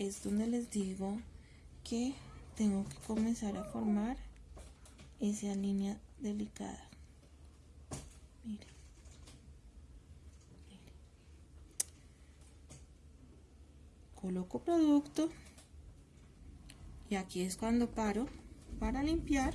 es donde les digo que tengo que comenzar a formar esa línea delicada. Miren. Coloco producto y aquí es cuando paro para limpiar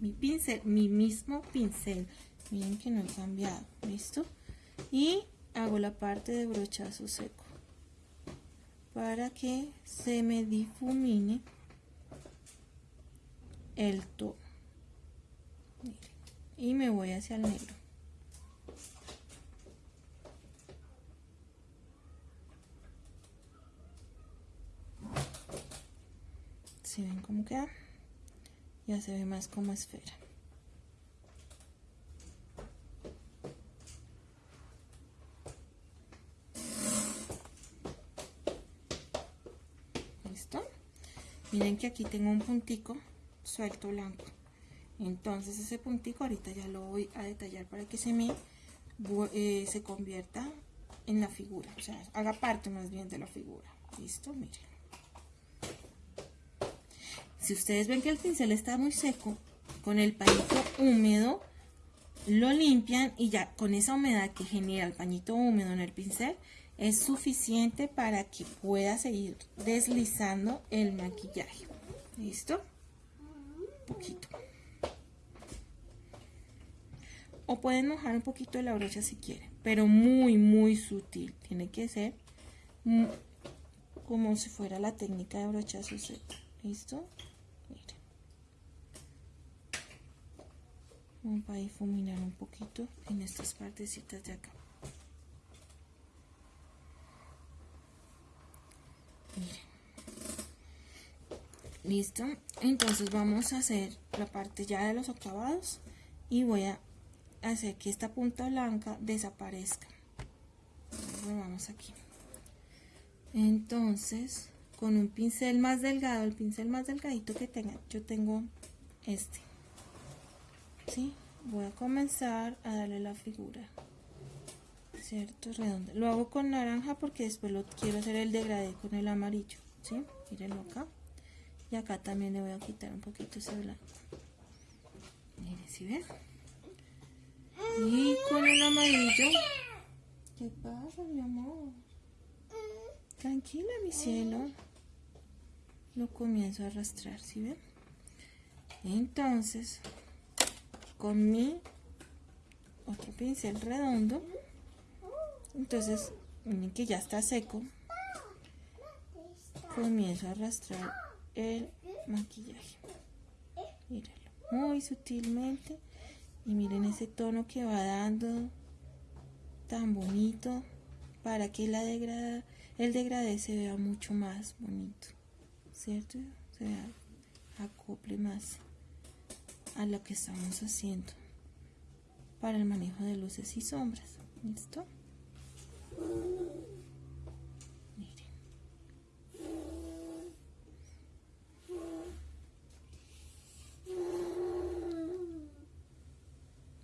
mi pincel, mi mismo pincel. Miren que no he cambiado, ¿listo? Y hago la parte de brochazo seco para que se me difumine el tono y me voy hacia el negro. Si ven cómo queda ya se ve más como esfera miren que aquí tengo un puntico suelto blanco. Entonces ese puntico ahorita ya lo voy a detallar para que se me eh, se convierta en la figura. O sea haga parte más bien de la figura. Listo miren. Si ustedes ven que el pincel está muy seco con el pañito húmedo lo limpian y ya con esa humedad que genera el pañito húmedo en el pincel es suficiente para que pueda seguir deslizando el maquillaje. ¿Listo? poquito. O pueden mojar un poquito la brocha si quieren, pero muy, muy sutil. Tiene que ser como si fuera la técnica de brochazo seco. ¿Listo? Miren. Vamos a difuminar un poquito en estas partecitas de acá. Listo. Entonces vamos a hacer la parte ya de los acabados y voy a hacer que esta punta blanca desaparezca. Vamos aquí. Entonces con un pincel más delgado el pincel más delgadito que tenga yo tengo este. ¿sí? voy a comenzar a darle la figura cierto redondo lo hago con naranja porque después lo quiero hacer el degradé con el amarillo ¿sí? mírenlo acá y acá también le voy a quitar un poquito ese blanco miren si ven y con el amarillo ¿qué pasa mi amor? tranquila mi cielo lo comienzo a arrastrar si ven? entonces con mi otro pincel redondo entonces miren que ya está seco. Comienzo a arrastrar el maquillaje. Mírenlo muy sutilmente. Y miren ese tono que va dando tan bonito para que la degrada, el degradé se vea mucho más bonito cierto se acople más a lo que estamos haciendo para el manejo de luces y sombras. Listo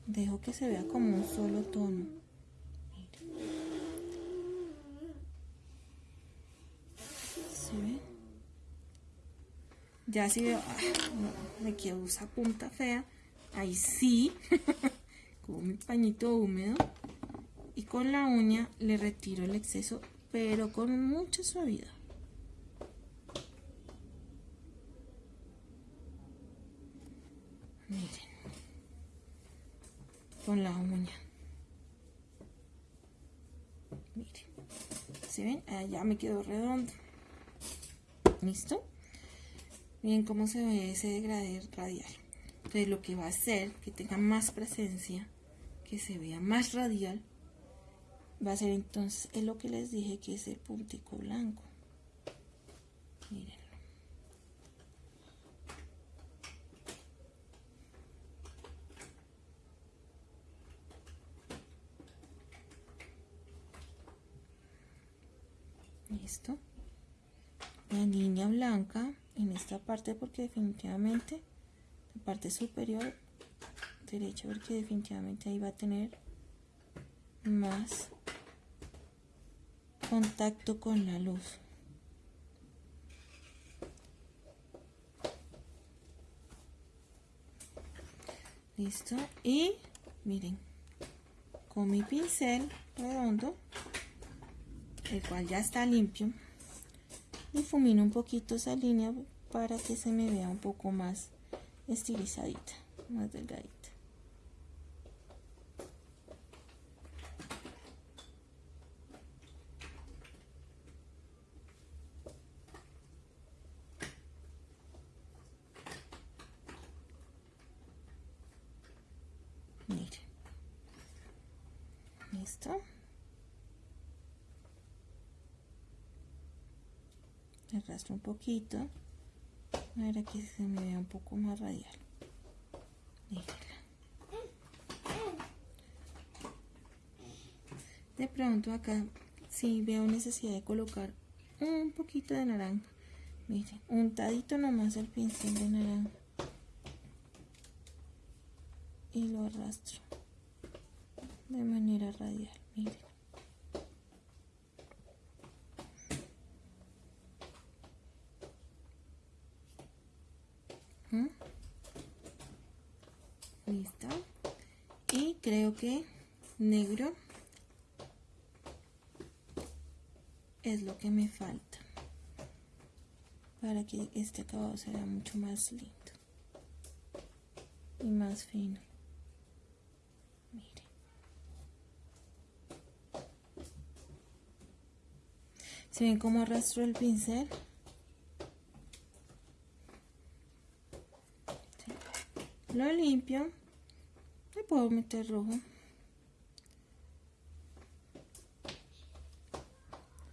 dejo que se vea como un solo tono. ¿Se ya si veo ah, me quedo esa punta fea. Ahí sí. Con mi pañito húmedo y con la uña le retiro el exceso pero con mucha suavidad miren con la uña. Miren. ¿Se ven? Ah, ya me quedó redondo. ¿Listo? Miren cómo se ve ese degradé radial. Entonces lo que va a hacer que tenga más presencia, que se vea más radial, va a ser entonces es lo que les dije que es el puntico blanco. Miren. listo la línea blanca en esta parte porque definitivamente la parte superior derecha porque definitivamente ahí va a tener más contacto con la luz. Listo. Y miren, con mi pincel redondo, el cual ya está limpio, difumino un poquito esa línea para que se me vea un poco más estilizadita, más delgadita. Listo arrastro un poquito. Para que se me vea un poco más radial. De pronto acá si veo necesidad de colocar un poquito de naranja. Miren untadito nomás el pincel de naranja y lo arrastro de manera radial miren ¿Mm? listo. Y creo que negro es lo que me falta para que este acabado sea mucho más lindo y más fino ¿Se ven cómo arrastro el pincel? Lo limpio. Le puedo meter rojo.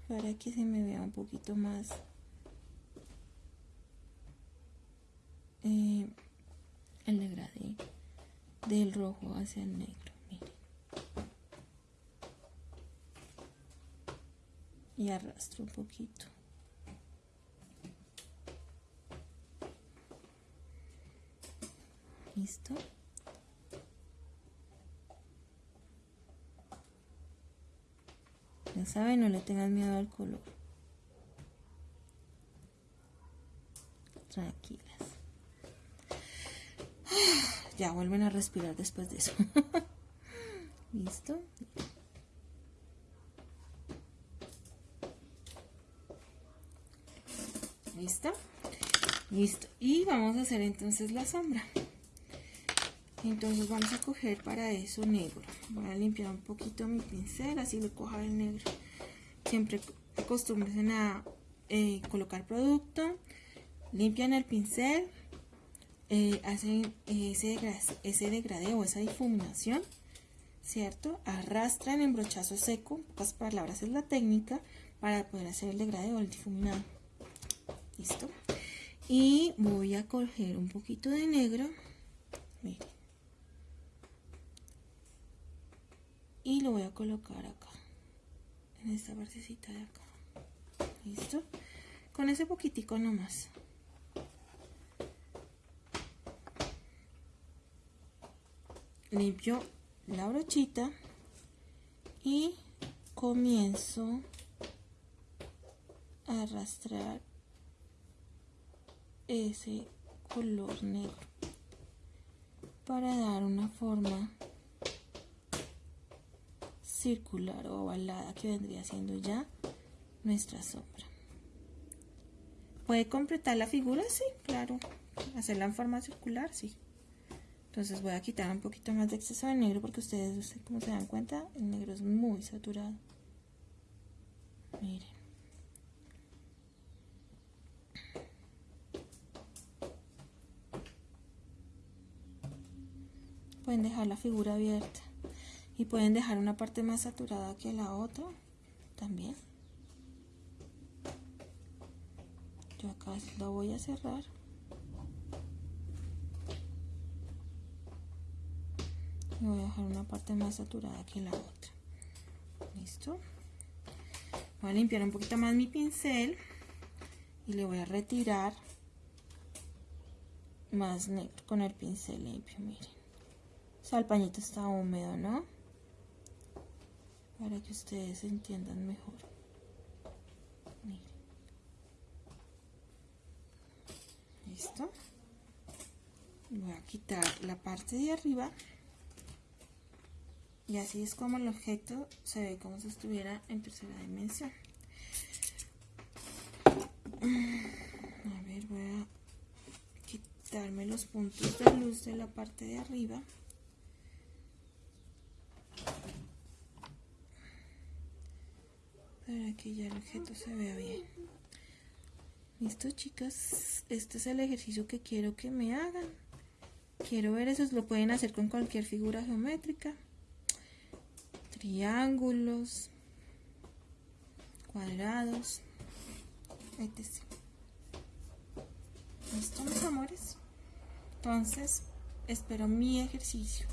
Para que se me vea un poquito más eh, el degradé del rojo hacia el negro. Y arrastro un poquito. ¿Listo? Ya saben, no le tengan miedo al color. Tranquilas. Ya vuelven a respirar después de eso. ¿Listo? ¿Listo? Listo. Y vamos a hacer entonces la sombra. Entonces vamos a coger para eso negro. Voy a limpiar un poquito mi pincel, así le coja el negro. Siempre acostumbren a eh, colocar producto, limpian el pincel, eh, hacen ese, degradé o esa difuminación, ¿cierto? Arrastran en brochazo seco, pocas palabras es la técnica, para poder hacer el degradé o el difuminado. ¿Listo? Y voy a coger un poquito de negro. Y lo voy a colocar acá. En esta partecita de acá. ¿Listo? Con ese poquitico nomás. Limpio la brochita y comienzo a arrastrar ese color negro para dar una forma circular o ovalada que vendría siendo ya nuestra sombra. ¿Puede completar la figura? Sí, claro. Hacerla en forma circular, sí. Entonces voy a quitar un poquito más de exceso de negro porque ustedes, como se dan cuenta, el negro es muy saturado. Miren. Pueden dejar la figura abierta y pueden dejar una parte más saturada que la otra también. Yo acá lo voy a cerrar. Y voy a dejar una parte más saturada que la otra. Listo voy a limpiar un poquito más mi pincel y le voy a retirar más negro con el pincel limpio miren o sea, el pañito está húmedo, ¿no? Para que ustedes entiendan mejor. Miren. ¿Listo? voy a quitar la parte de arriba y así es como el objeto se ve como si estuviera en tercera dimensión a ver voy a quitarme los puntos de luz de la parte de arriba para que ya el objeto se vea bien listo chicas este es el ejercicio que quiero que me hagan quiero ver eso lo pueden hacer con cualquier figura geométrica triángulos, cuadrados, etc. ¿Listo, mis amores? Entonces, espero mi ejercicio.